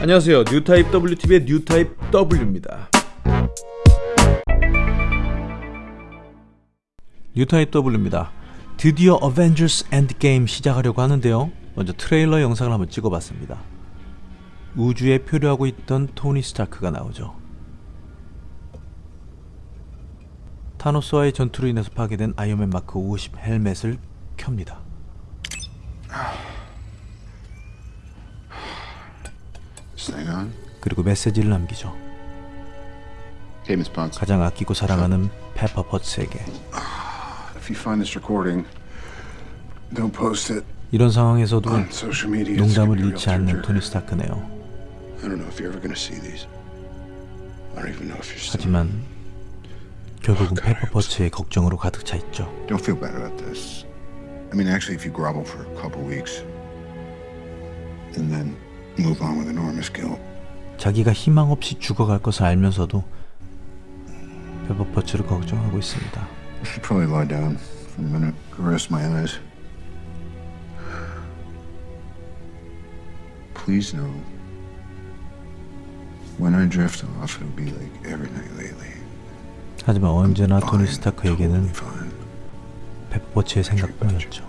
안녕하세요. 뉴타입 WTV의 뉴타입 W입니다. 뉴타입 W입니다. 드디어 어벤져스 엔드게임 시작하려고 하는데요. 먼저 트레일러 영상을 한번 찍어봤습니다. 우주에 표류하고 있던 토니 스타크가 나오죠. 타노스와의 전투로 인해서 파괴된 아이언맨 마크 50 헬멧을 켭니다. Staying on. 그리고 메시지를 남기죠. 가장 아끼고 사랑하는 페퍼 퍼츠에게 If you find this recording, don't post it 이런 상황에서도 농담을 잃지 않는. 토니 스타크네요. I don't know if you're ever gonna see these. I don't even know if you're still. 하지만 결국은 페퍼 퍼츠의 걱정으로 가득 차 있죠. Don't feel bad about this. I mean, actually, if you grovel for a couple weeks and then move on with enormous guilt, 자기가 희망 없이 죽어갈 것을 알면서도 페퍼 퍼츠를 걱정하고 있습니다. I should probably lie down for a minute, rest my eyes. Please know, when I drift off, it'll be like every night lately. 하지만 언제나 토니 Fine, 스타크에게는 totally fine. 페퍼 퍼츠의 생각뿐이었죠.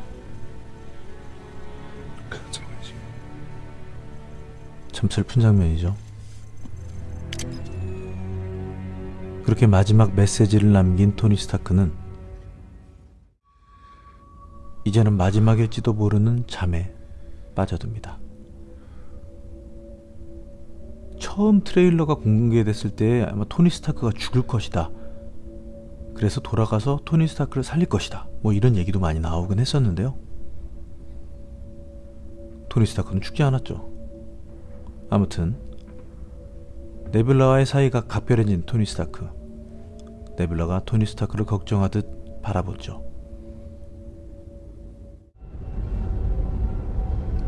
참 슬픈 장면이죠. 그렇게 마지막 메시지를 남긴 토니 스타크는 이제는 마지막일지도 모르는 잠에 빠져듭니다. 처음 트레일러가 공개됐을 때 아마 토니 스타크가 죽을 것이다. 그래서 돌아가서 토니 스타크를 살릴 것이다. 뭐 이런 얘기도 많이 나오긴 했었는데요. 토니 스타크는 죽지 않았죠. 아무튼 네뷸라와의 사이가 각별해진 토니 스타크. 네뷸라가 토니 스타크를 걱정하듯 바라보죠.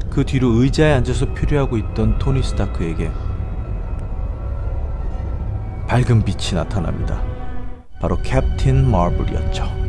그 뒤로 의자에 앉아서 표류하고 있던 토니 스타크에게 밝은 빛이 나타납니다. 바로 캡틴 마블이었죠.